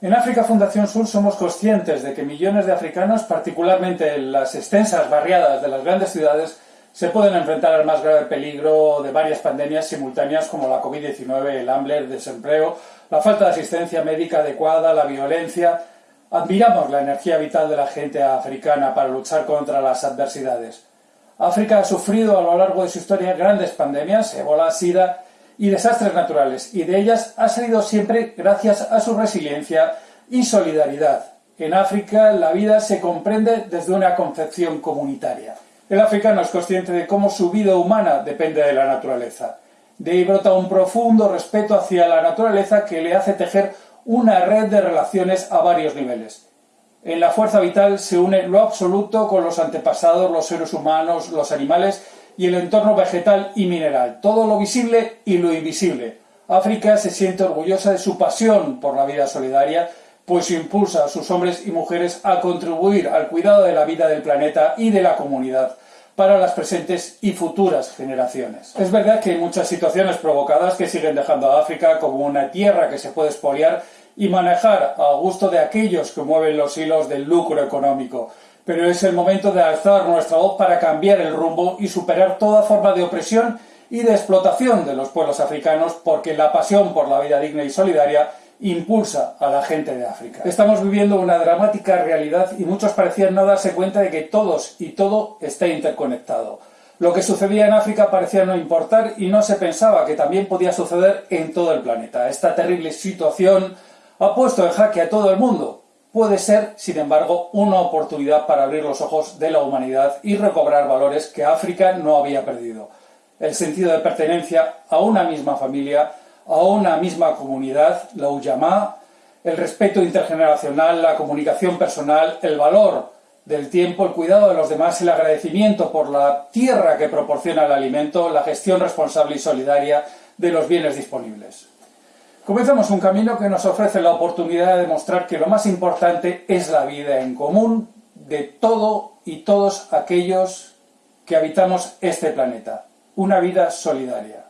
En África Fundación Sur somos conscientes de que millones de africanos, particularmente en las extensas barriadas de las grandes ciudades, se pueden enfrentar al más grave peligro de varias pandemias simultáneas como la COVID-19, el hambre, el desempleo, la falta de asistencia médica adecuada, la violencia. Admiramos la energía vital de la gente africana para luchar contra las adversidades. África ha sufrido a lo largo de su historia grandes pandemias, ébola, sida y desastres naturales, y de ellas ha salido siempre gracias a su resiliencia y solidaridad. En África la vida se comprende desde una concepción comunitaria. El africano es consciente de cómo su vida humana depende de la naturaleza. De ahí brota un profundo respeto hacia la naturaleza que le hace tejer una red de relaciones a varios niveles. En la fuerza vital se une lo absoluto con los antepasados, los seres humanos, los animales y el entorno vegetal y mineral, todo lo visible y lo invisible. África se siente orgullosa de su pasión por la vida solidaria, pues impulsa a sus hombres y mujeres a contribuir al cuidado de la vida del planeta y de la comunidad para las presentes y futuras generaciones. Es verdad que hay muchas situaciones provocadas que siguen dejando a África como una tierra que se puede expoliar y manejar a gusto de aquellos que mueven los hilos del lucro económico, pero es el momento de alzar nuestra voz para cambiar el rumbo y superar toda forma de opresión y de explotación de los pueblos africanos porque la pasión por la vida digna y solidaria impulsa a la gente de África. Estamos viviendo una dramática realidad y muchos parecían no darse cuenta de que todos y todo está interconectado. Lo que sucedía en África parecía no importar y no se pensaba que también podía suceder en todo el planeta. Esta terrible situación ha puesto en jaque a todo el mundo, puede ser, sin embargo, una oportunidad para abrir los ojos de la humanidad y recobrar valores que África no había perdido. El sentido de pertenencia a una misma familia, a una misma comunidad, la Uyamá, el respeto intergeneracional, la comunicación personal, el valor del tiempo, el cuidado de los demás, el agradecimiento por la tierra que proporciona el alimento, la gestión responsable y solidaria de los bienes disponibles. Comenzamos un camino que nos ofrece la oportunidad de demostrar que lo más importante es la vida en común de todo y todos aquellos que habitamos este planeta. Una vida solidaria.